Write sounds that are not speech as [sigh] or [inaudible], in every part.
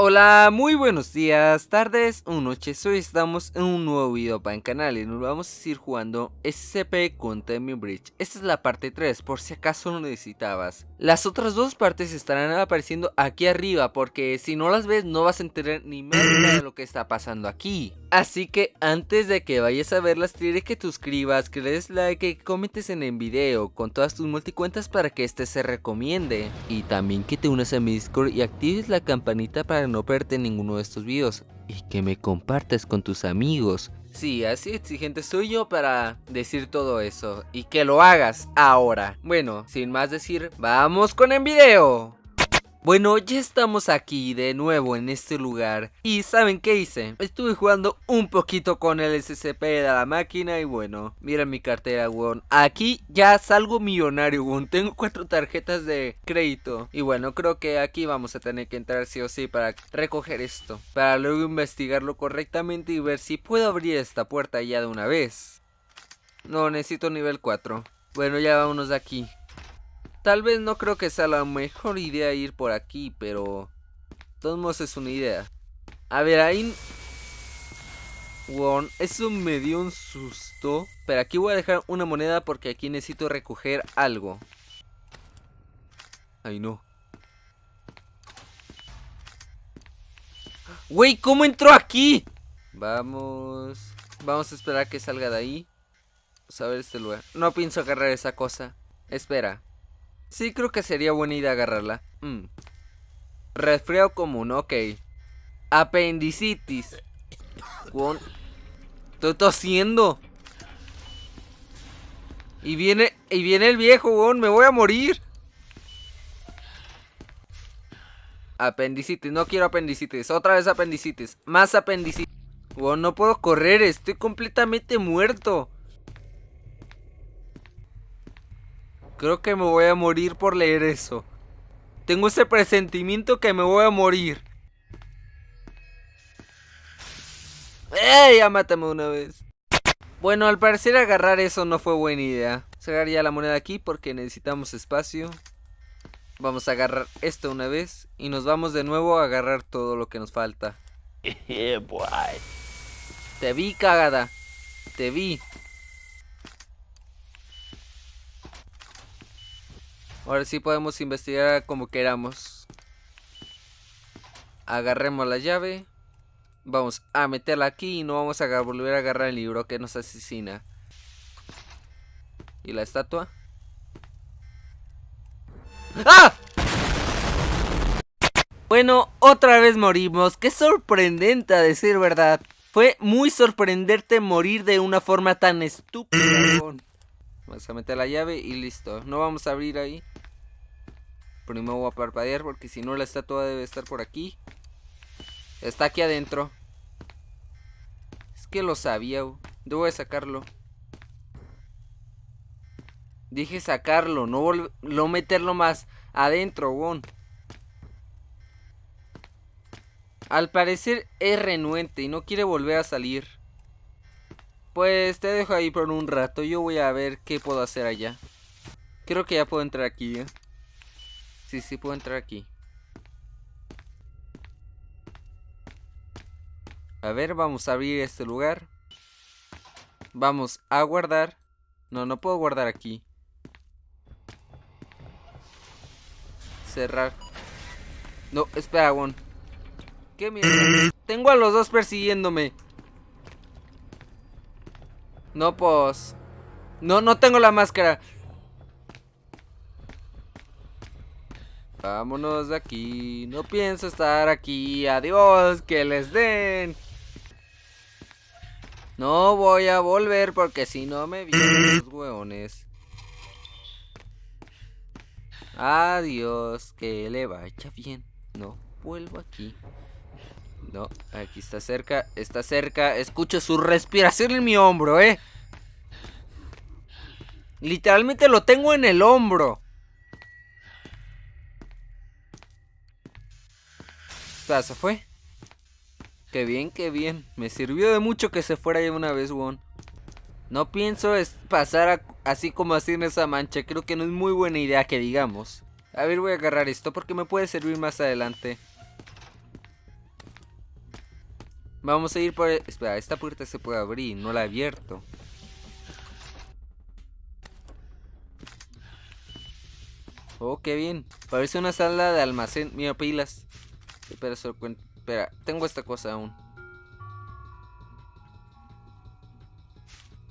Hola, muy buenos días, tardes o noches, hoy estamos en un nuevo video para el canal y nos vamos a ir jugando SCP con Bridge. Esta es la parte 3, por si acaso lo necesitabas. Las otras dos partes estarán apareciendo aquí arriba, porque si no las ves no vas a entender ni nada de lo que está pasando aquí. Así que antes de que vayas a verlas, diré que te suscribas, que le des like, que comentes en el video con todas tus multicuentas para que este se recomiende. Y también que te unas a mi Discord y actives la campanita para no perderte ninguno de estos videos y que me compartas con tus amigos. Sí, así exigente soy yo para decir todo eso y que lo hagas ahora. Bueno, sin más decir, vamos con el video. Bueno, ya estamos aquí de nuevo en este lugar. Y ¿saben qué hice? Estuve jugando un poquito con el SCP de la máquina y bueno Mira mi cartera, weón. Aquí ya salgo millonario, weón. Tengo cuatro tarjetas de crédito. Y bueno, creo que aquí vamos a tener que entrar sí o sí para recoger esto. Para luego investigarlo correctamente y ver si puedo abrir esta puerta ya de una vez. No, necesito nivel 4 Bueno, ya vámonos de aquí Tal vez no creo que sea la mejor idea ir por aquí, pero... todos modos es una idea. A ver, ahí... Wow, eso me dio un susto. Pero aquí voy a dejar una moneda porque aquí necesito recoger algo. Ay, no. Wey, ¿cómo entró aquí? Vamos... Vamos a esperar a que salga de ahí. Vamos a ver este lugar. No pienso agarrar esa cosa. Espera. Sí, creo que sería buena idea agarrarla. Mm. Resfriado común, ok. Apendicitis. Estoy tosiendo. Y viene, y viene el viejo, weón. Me voy a morir. Apendicitis, no quiero apendicitis. Otra vez apendicitis. Más apendicitis. Weón, no puedo correr. Estoy completamente muerto. Creo que me voy a morir por leer eso. Tengo ese presentimiento que me voy a morir. ¡Ey! Ya mátame una vez. Bueno, al parecer agarrar eso no fue buena idea. Sacar ya la moneda aquí porque necesitamos espacio. Vamos a agarrar esto una vez y nos vamos de nuevo a agarrar todo lo que nos falta. [laughs] Te vi, cagada. Te vi. Ahora sí podemos investigar como queramos. Agarremos la llave. Vamos a meterla aquí y no vamos a volver a agarrar el libro que nos asesina. ¿Y la estatua? ¡Ah! Bueno, otra vez morimos. Qué sorprendente a decir verdad. Fue muy sorprendente morir de una forma tan estúpida. [clears throat] Vamos a meter la llave y listo. No vamos a abrir ahí. Primero voy a parpadear porque si no la estatua debe estar por aquí. Está aquí adentro. Es que lo sabía. Debo de sacarlo. Dije sacarlo, no, no meterlo más adentro. Al parecer es renuente y no quiere volver a salir. Pues te dejo ahí por un rato. Yo voy a ver qué puedo hacer allá. Creo que ya puedo entrar aquí, ¿eh? Sí, sí puedo entrar aquí. A ver, vamos a abrir este lugar. Vamos a guardar. No, no puedo guardar aquí. Cerrar. No, espera, Won. ¿Qué mierda? Tengo a los dos persiguiéndome. No, pues... No, no tengo la máscara. Vámonos de aquí. No pienso estar aquí. Adiós. Que les den. No voy a volver porque si no me vienen los [clears throat] hueones. Adiós. Que le vaya bien. No vuelvo aquí. No, aquí está cerca. Está cerca. Escucho su respiración en mi hombro, eh. Literalmente lo tengo en el hombro. Se fue. Qué bien, qué bien. Me sirvió de mucho que se fuera ya una vez, Won. No pienso es pasar así como así en esa mancha. Creo que no es muy buena idea que digamos. A ver, voy a agarrar esto porque me puede servir más adelante. Vamos a ir por... Espera, esta puerta se puede abrir, no la he abierto. Oh, qué bien. Parece una sala de almacén. Mira, pilas. Espera, Espera, tengo esta cosa aún.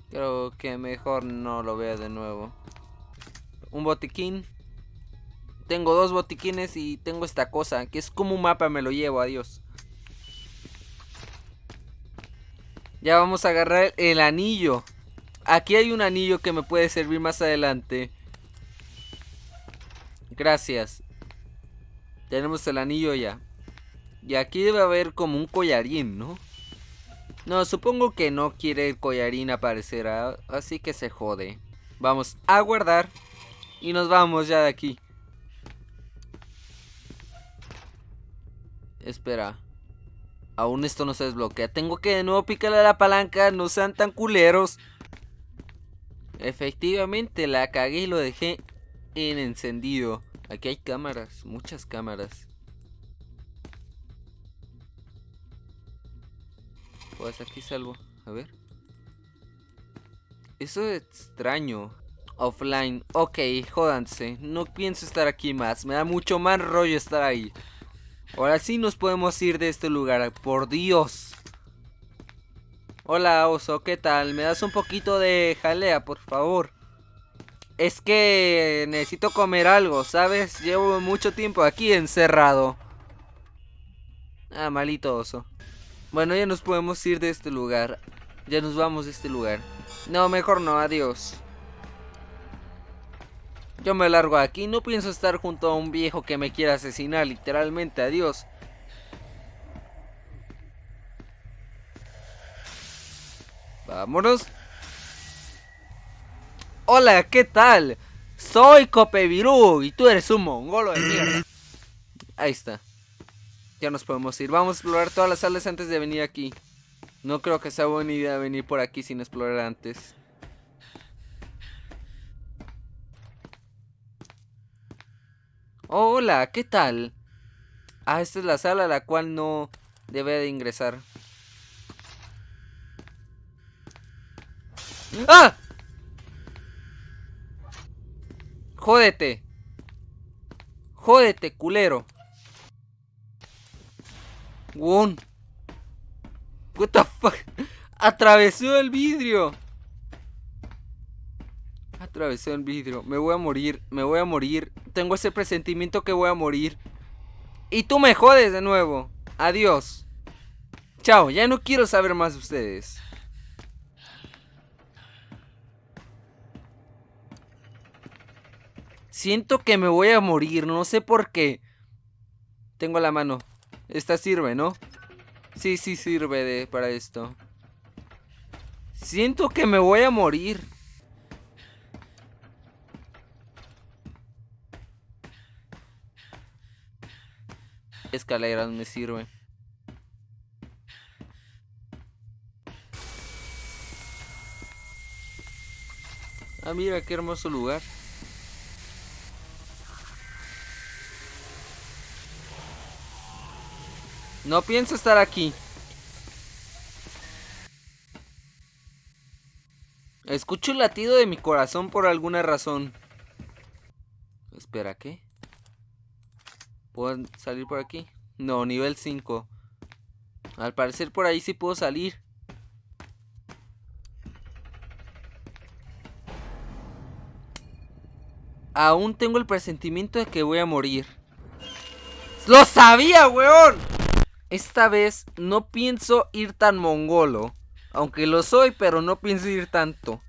Creo que mejor no lo vea de nuevo. Un botiquín. Tengo dos botiquines y tengo esta cosa, que es como un mapa, me lo llevo, adiós. Ya vamos a agarrar el anillo. Aquí hay un anillo que me puede servir más adelante. Gracias. Tenemos el anillo ya. Y aquí debe haber como un collarín, ¿no? No, supongo que no quiere el collarín aparecer, ¿ah? así que se jode. Vamos a guardar y nos vamos ya de aquí. Espera. Aún esto no se desbloquea. Tengo que de nuevo picarle a la palanca. No sean tan culeros. Efectivamente, la cagué y lo dejé en encendido. Aquí hay cámaras, muchas cámaras. Pues aquí salvo. A ver. Eso es extraño. Offline. Ok, jódanse. No pienso estar aquí más. Me da mucho más rollo estar ahí. Ahora sí nos podemos ir de este lugar. Por Dios. Hola, oso. ¿Qué tal? ¿Me das un poquito de jalea, por favor? Es que necesito comer algo, ¿sabes? Llevo mucho tiempo aquí encerrado. Ah, malito oso. Bueno, ya nos podemos ir de este lugar. Ya nos vamos de este lugar. No, mejor no, adiós. Yo me largo aquí, no pienso estar junto a un viejo que me quiera asesinar, literalmente, adiós. Vámonos. Hola, ¿qué tal? Soy Copevirú y tú eres un mongolo de mierda. Ahí está. Ya nos podemos ir. Vamos a explorar todas las salas antes de venir aquí. No creo que sea buena idea venir por aquí sin explorar antes. hola, ¿qué tal? Ah, esta es la sala a la cual no debe de ingresar. ¡Ah! Jódete. Jódete, culero. What the fuck? Atravesó el vidrio. Atravesó el vidrio. Me voy a morir. Me voy a morir. Tengo ese presentimiento que voy a morir. Y tú me jodes de nuevo. Adiós. Chao. Ya no quiero saber más de ustedes. Siento que me voy a morir, no sé por qué. Tengo la mano. Esta sirve, ¿no? Sí, sí sirve de, para esto. Siento que me voy a morir. Escaleras me sirve. Ah, mira, qué hermoso lugar. No pienso estar aquí. Escucho el latido de mi corazón por alguna razón. Espera, ¿qué? ¿Puedo salir por aquí? No, nivel 5. Al parecer por ahí sí puedo salir. Aún tengo el presentimiento de que voy a morir. ¡Lo sabía, weón! Esta vez no pienso ir tan mongolo. Aunque lo soy, pero no pienso ir tanto.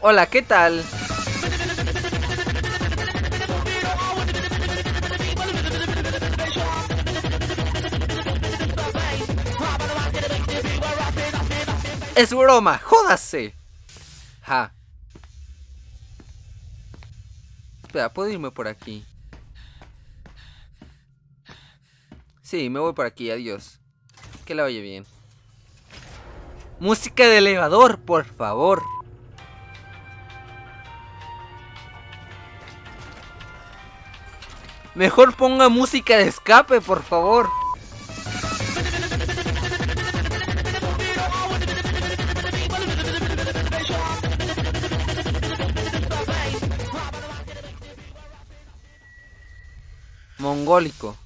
Hola, ¿qué tal? Es broma, jódase. Ja. Espera, puedo irme por aquí. Sí, me voy por aquí, adiós. Que la vaya bien. Música de elevador, por favor. Mejor ponga música de escape, por favor. Mongólico.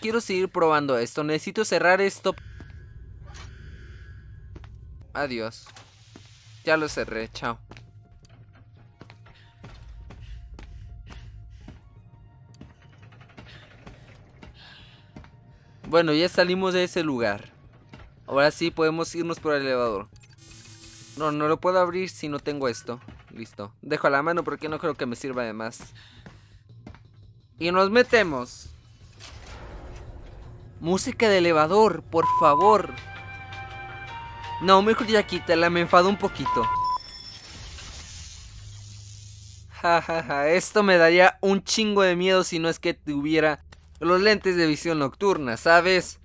Quiero seguir probando esto. Necesito cerrar esto. Adiós. Ya lo cerré, chao. Bueno, ya salimos de ese lugar. Ahora sí podemos irnos por el elevador. No, no lo puedo abrir si no tengo esto. Listo. Dejo la mano porque no creo que me sirva de más. Y nos metemos. Música de elevador, por favor. No, mejor ya quítala, me enfado un poquito. Jajaja, esto me daría un chingo de miedo si no es que tuviera los lentes de visión nocturna, ¿sabes?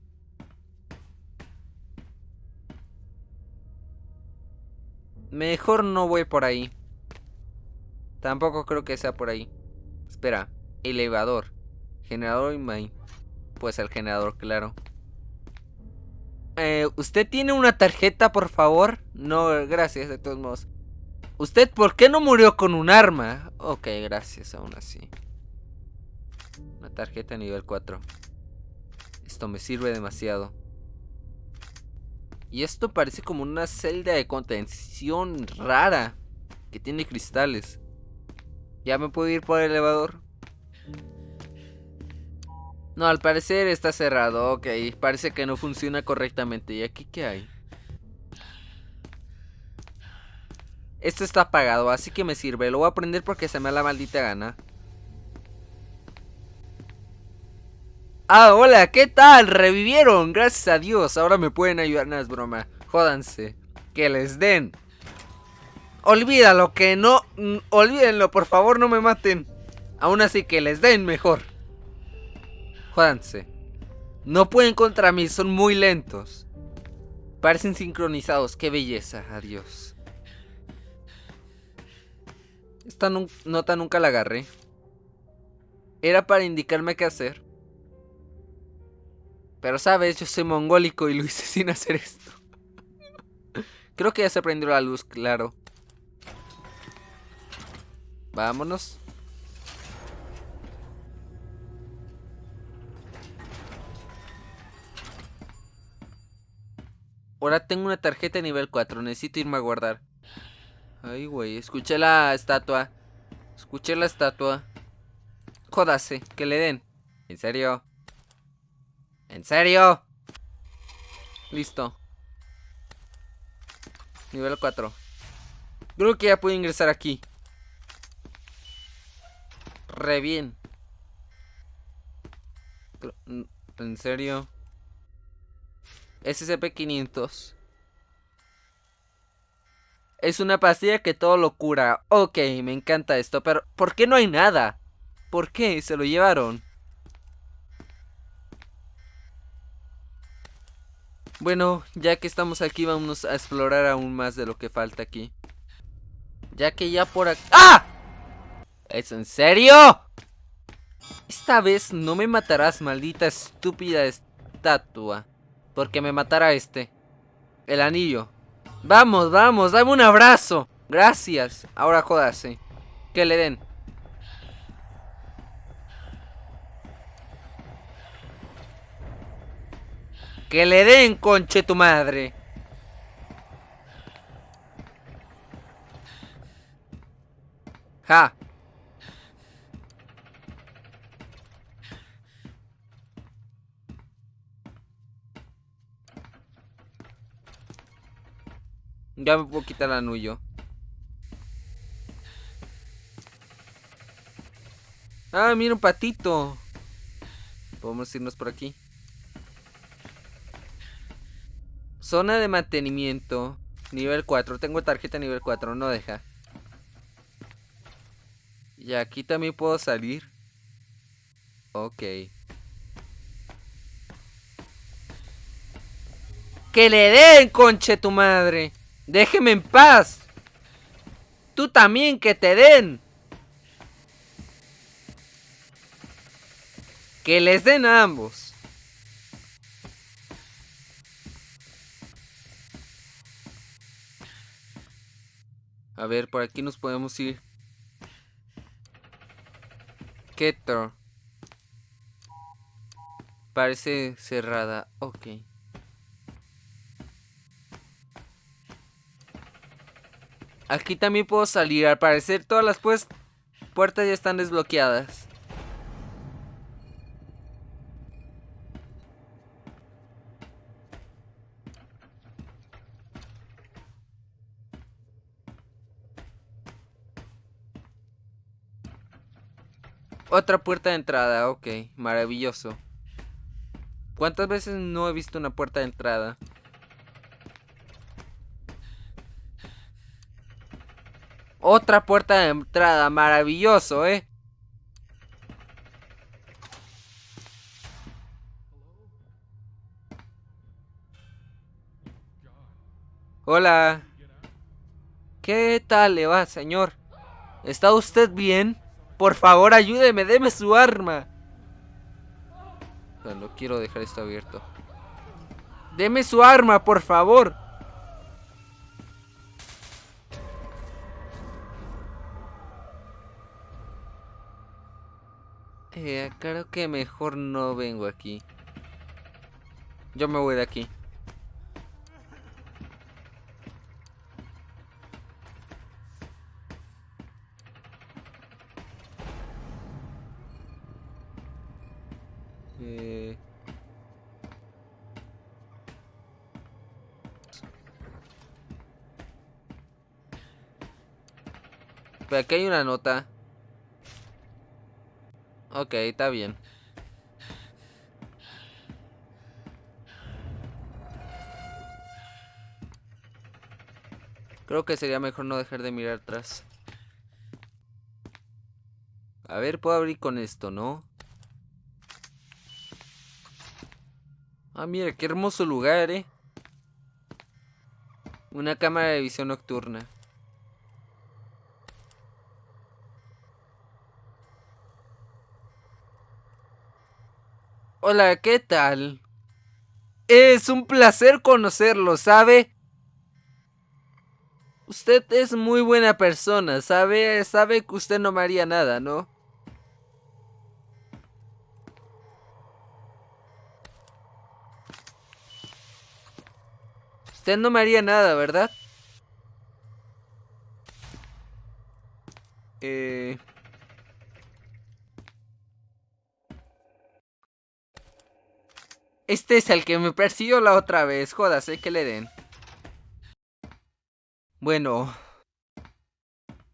Mejor no voy por ahí. Tampoco creo que sea por ahí. Espera, elevador. Generador y main. Pues el generador, claro. Eh, ¿Usted tiene una tarjeta, por favor? No, gracias, de todos modos. ¿Usted por qué no murió con un arma? Ok, gracias, aún así. Una tarjeta nivel 4. Esto me sirve demasiado. Y esto parece como una celda de contención rara. Que tiene cristales. ¿Ya me puedo ir por el elevador? No, al parecer está cerrado. Ok, parece que no funciona correctamente. ¿Y aquí qué hay? Esto está apagado, así que me sirve. Lo voy a prender porque se me da la maldita gana. Ah, hola, ¿qué tal? Revivieron, gracias a Dios. Ahora me pueden ayudar, no es broma. Jódanse. Que les den. Olvídalo, que no... Mm, olvídenlo, por favor, no me maten. Aún así que les den mejor. Jódanse. No pueden contra mí, son muy lentos. Parecen sincronizados, qué belleza, adiós. Esta nota nunca la agarré. Era para indicarme qué hacer. Pero sabes, yo soy mongólico y lo hice [laughs] sin hacer esto. Creo que ya se prendió la luz, claro. Vámonos. Ahora tengo una tarjeta de nivel 4. Necesito irme a guardar. Ay, güey. Escuché la estatua. Escuché la estatua. Jódase. Que le den. ¿En serio? ¿En serio? Listo. Nivel 4. Creo que ya puedo ingresar aquí. Re bien. ¿En serio? SCP-500. Es una pastilla que todo lo cura. Ok, me encanta esto, pero ¿por qué no hay nada? ¿Por qué se lo llevaron? Bueno, ya que estamos aquí, vamos a explorar aún más de lo que falta aquí. Ya que ya por aquí... ¡Ah! ¿Es en serio? Esta vez no me matarás, maldita estúpida estatua. Porque me matará este. El anillo. Vamos, vamos, dame un abrazo. Gracias. Ahora jódase. Que le den. Que le den, conche tu madre. Ja. Ya me puedo quitar el anillo. Ah, mira un patito. Podemos irnos por aquí. Zona de mantenimiento. Nivel 4. Tengo tarjeta nivel 4. No deja. Y aquí también puedo salir. Ok. ¡Que le den, conche tu madre! Déjeme en paz. Tú también que te den. Que les den a ambos. A ver, por aquí nos podemos ir. Keter. Parece cerrada. Ok. Aquí también puedo salir. Al parecer todas las pues puertas ya están desbloqueadas. Otra puerta de entrada, ok, maravilloso. ¿Cuántas veces no he visto una puerta de entrada? Otra puerta de entrada, maravilloso, ¿eh? Hola. ¿Qué tal le va, señor? ¿Está usted bien? Por favor, ayúdeme, deme su arma. No quiero dejar esto abierto. Deme su arma, por favor. Eh, creo que mejor no vengo aquí. Yo me voy de aquí. Eh... Aquí hay una nota. Ok, está bien. Creo que sería mejor no dejar de mirar atrás. A ver, puedo abrir con esto, ¿no? Ah, mira, qué hermoso lugar, ¿eh? Una cámara de visión nocturna. Hola, ¿qué tal? Es un placer conocerlo, ¿sabe? Usted es muy buena persona, ¿sabe? Sabe que usted no me haría nada, ¿no? Usted no me haría nada, ¿verdad? Eh... Este es el que me persiguió la otra vez. Jódase que le den. Bueno.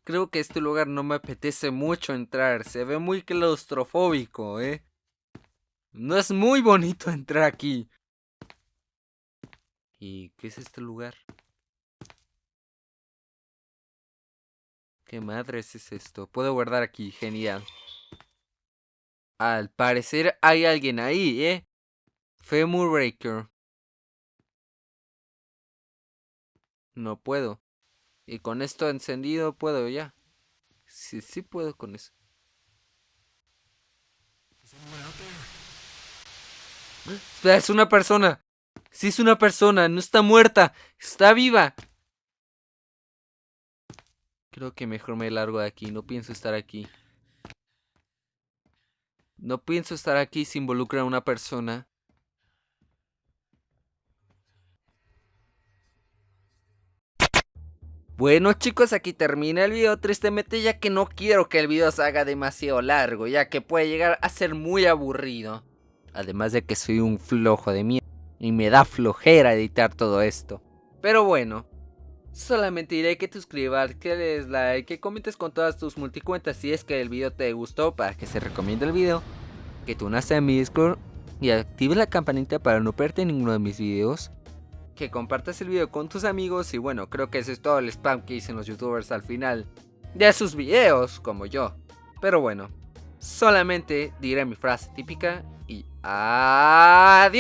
Creo que este lugar no me apetece mucho entrar. Se ve muy claustrofóbico, ¿eh? No es muy bonito entrar aquí. ¿Y qué es este lugar? ¿Qué madres es esto? Puedo guardar aquí, genial. Al parecer hay alguien ahí, ¿eh? Femur Breaker. No puedo. Y con esto encendido puedo ya. Sí, sí puedo con eso. Espera, es una persona. Sí es una persona, no está muerta, está viva. Creo que mejor me largo de aquí, no pienso estar aquí. No pienso estar aquí si involucra a una persona. Bueno chicos, aquí termina el video tristemente ya que no quiero que el video se haga demasiado largo, ya que puede llegar a ser muy aburrido. Además de que soy un flojo de mierda y me da flojera editar todo esto. Pero bueno, solamente diré que te suscribas, que des like, que comentes con todas tus multicuentas si es que el video te gustó para que se recomiende el video, que tú naces en mi Discord y active la campanita para no perderte ninguno de mis videos, que compartas el video con tus amigos y bueno, creo que ese es todo el spam que dicen los youtubers al final de sus videos, como yo. Pero bueno, solamente diré mi frase típica y adiós.